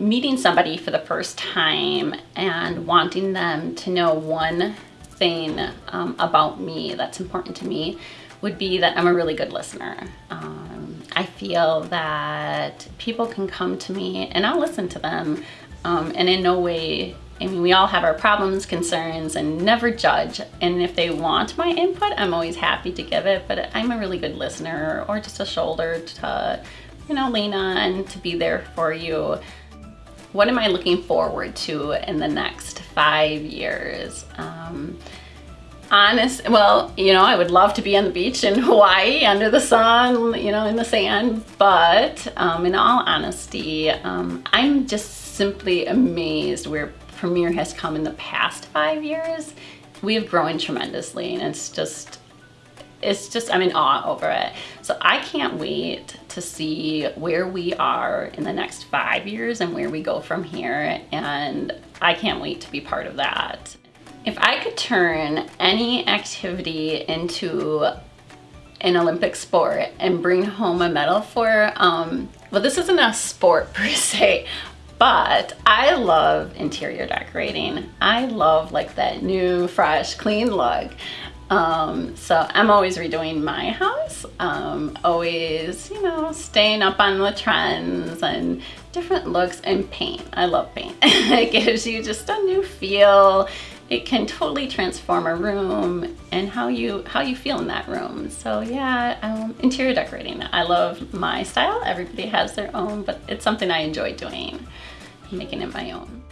meeting somebody for the first time and wanting them to know one thing um, about me that's important to me would be that I'm a really good listener. Um, I feel that people can come to me and I'll listen to them um, and in no way I mean, we all have our problems, concerns, and never judge. And if they want my input, I'm always happy to give it, but I'm a really good listener or just a shoulder to, you know, lean on, to be there for you. What am I looking forward to in the next five years? Um, honest, well, you know, I would love to be on the beach in Hawaii under the sun, you know, in the sand, but um, in all honesty, um, I'm just simply amazed where Premier has come in the past five years. We have grown tremendously and it's just, it's just, I'm in awe over it. So I can't wait to see where we are in the next five years and where we go from here. And I can't wait to be part of that. If I could turn any activity into an Olympic sport and bring home a medal for, um, well, this isn't a sport per se, but I love interior decorating. I love like that new, fresh, clean look. Um, so I'm always redoing my house, um, always, you know, staying up on the trends and different looks and paint. I love paint. it gives you just a new feel. It can totally transform a room and how you how you feel in that room. So yeah, um, interior decorating. I love my style. Everybody has their own, but it's something I enjoy doing making it my own.